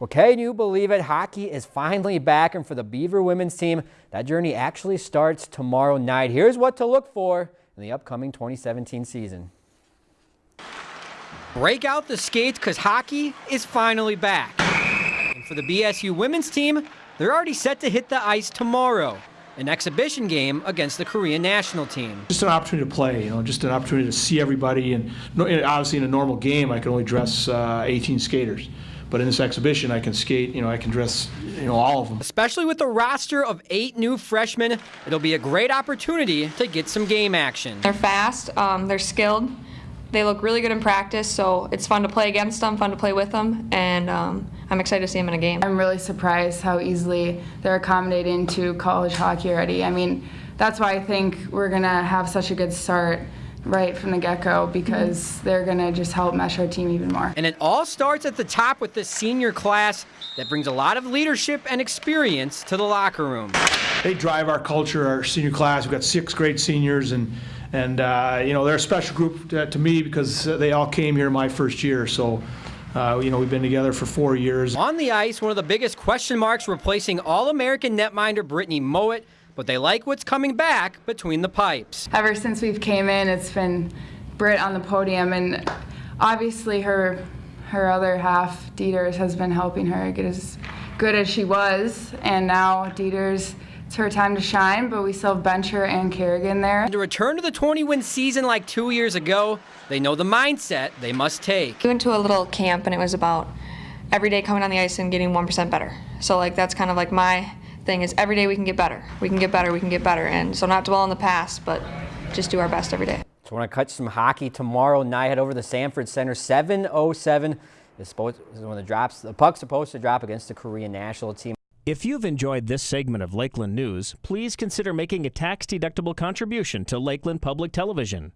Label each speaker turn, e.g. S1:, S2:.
S1: Well, can you believe it? Hockey is finally back, and for the Beaver women's team, that journey actually starts tomorrow night. Here's what to look for in the upcoming 2017 season. Break out the skates because hockey is finally back. And for the BSU women's team, they're already set to hit the ice tomorrow. An exhibition game against the Korean national team.
S2: Just an opportunity to play, you know, just an opportunity to see everybody. And obviously, in a normal game, I can only dress uh, 18 skaters. But in this exhibition, I can skate, you know, I can dress, you know, all of them.
S1: Especially with a roster of eight new freshmen, it'll be a great opportunity to get some game action.
S3: They're fast, um, they're skilled, they look really good in practice, so it's fun to play against them, fun to play with them, and um, I'm excited to see them in a game.
S4: I'm really surprised how easily they're accommodating to college hockey already. I mean, that's why I think we're going to have such a good start right from the get-go because they're going to just help mesh our team even more.
S1: And it all starts at the top with the senior class that brings a lot of leadership and experience to the locker room.
S2: They drive our culture, our senior class. We've got six great seniors and and uh, you know they're a special group to, to, me because they all came here my first year. So. Uh, you know, we've been together for four years.
S1: On the ice, one of the biggest question marks replacing All-American netminder Brittni Mowat but they like what's coming back between the pipes.
S4: Ever since we've came in, it's been Britt on the podium, and obviously her her other half, Dieters, has been helping her get as good as she was, and now Dieters it's her time to shine, but we still have Bencher and Kerrigan there.
S1: To return to the 20-win season like two years ago, they know the mindset they must take.
S3: We went to a little camp, and it was about every day coming on the ice and getting 1% better. So like that's kind of like my thing is every day we can get better. We can get better, we can get better. And so not dwell on the past, but just do our best every day.
S1: So we're going to catch some hockey tomorrow night. Head over to the Sanford Center, 707 is is when the drops the puck's supposed to drop against the Korean national team.
S5: If you've enjoyed this segment of Lakeland News, please consider making a tax-deductible contribution to Lakeland Public Television.